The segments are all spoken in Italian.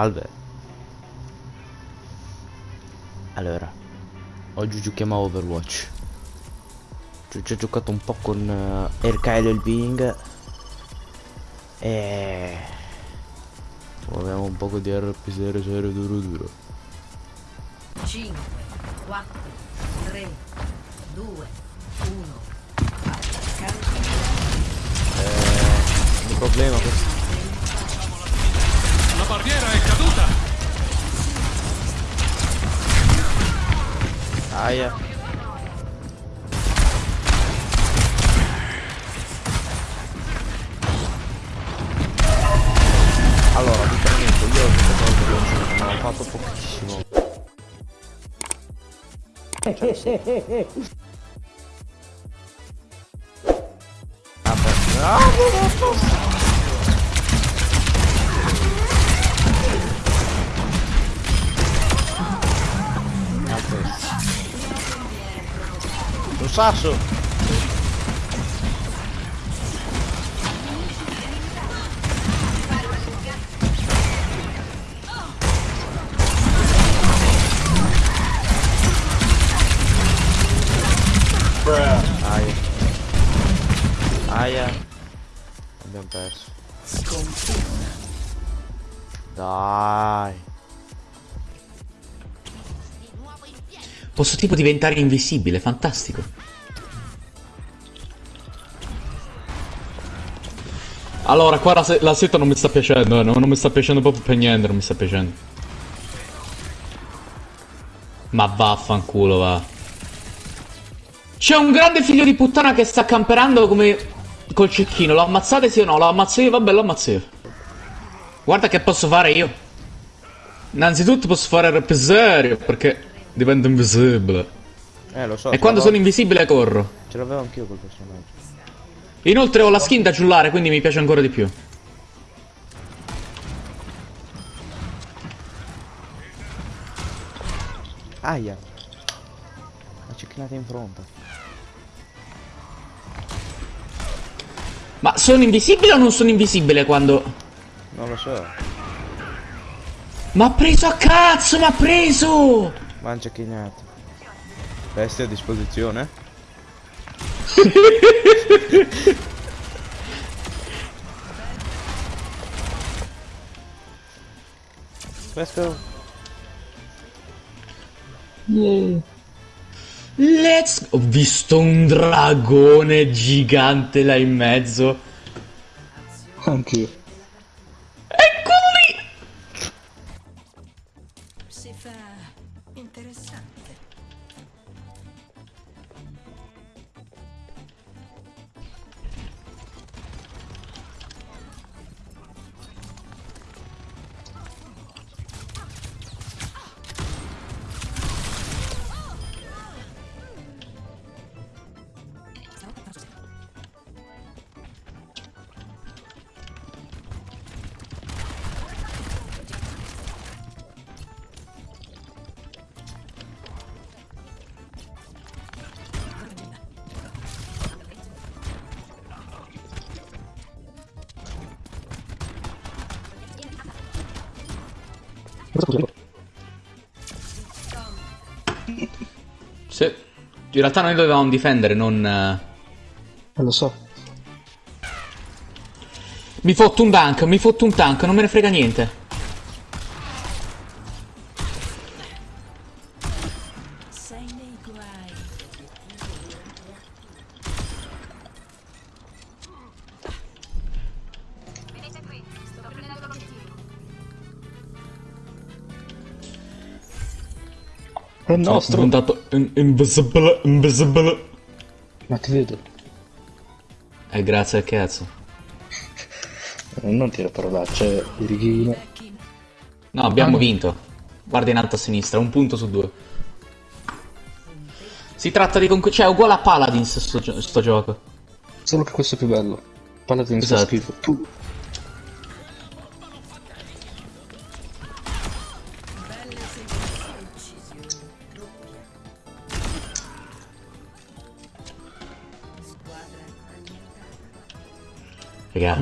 Salve. Allora, oggi giochiamo a Overwatch. Ci ci ho giocato un po' con uh, RKL il Bing. E... Proviamo un po' di RP serio serio duro duro. 5, 4, 3, 2, 1. Eh, il problema questo. Aia. Allora, literalmente io ho giocato al veloce, ma ho fatto pochissimo. Beh. Ah, no, no, no. Un sasso! Aia. Aia. Abbiamo perso. Posso tipo diventare invisibile, fantastico. Allora, qua la, la seta non mi sta piacendo, eh, no, non mi sta piacendo proprio per niente, non mi sta piacendo. Ma vaffanculo, va. C'è un grande figlio di puttana che sta camperando come col cecchino. Lo ammazzate sì o no? Lo ammazzo io, vabbè, lo ammazzo io. Guarda che posso fare io. Innanzitutto posso fare rap serio, perché divento invisibile. Eh, lo so. E quando sono invisibile corro. Ce l'avevo anch'io quel personaggio. Inoltre ho la skin da giullare, quindi mi piace ancora di più. Aia. La cecchinata in fronte. Ma sono invisibile o non sono invisibile quando... Non lo so. Ma ha preso a cazzo, ma ha preso! Ma un cecchinata. Vesti a disposizione? Questo Let's... Ho visto un dragone gigante là in mezzo. Anch'io. Sì. In realtà noi dovevamo difendere, non... eh, lo so. Mi fotto un dunk, mi fotto un tank, non me ne frega niente. È Sono nostro. diventato in- invisible, invisible. Ma ti vedo. Eh, grazie al cazzo. Eh, Non dire parolacce, Irighino. No, abbiamo vinto. Guarda in alto a sinistra, un punto su due. Si tratta di conquistare... Cioè, è uguale a Paladins sto, gio- sto gioco. Solo che questo è più bello. Paladin fa Esatto. schifo. Tu. Raga,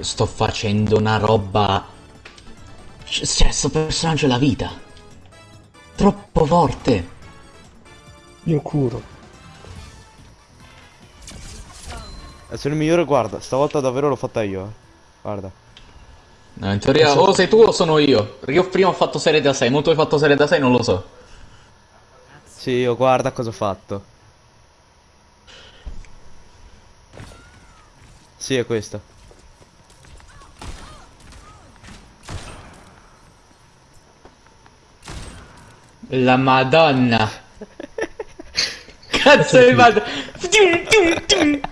sto facendo una roba Cioè, sto personaggio è la vita. Troppo forte. Io curo. Eh, Sono il migliore, guarda, stavolta davvero l'ho fatta io, eh. Guarda. No, in teoria o sei tu o sono io. Io prima ho fatto serie da 6, mo tu hai fatto serie da 6, non lo so. Sì, io guarda cosa ho fatto. Sì, è questa. La madonna. Cazzo di madonna.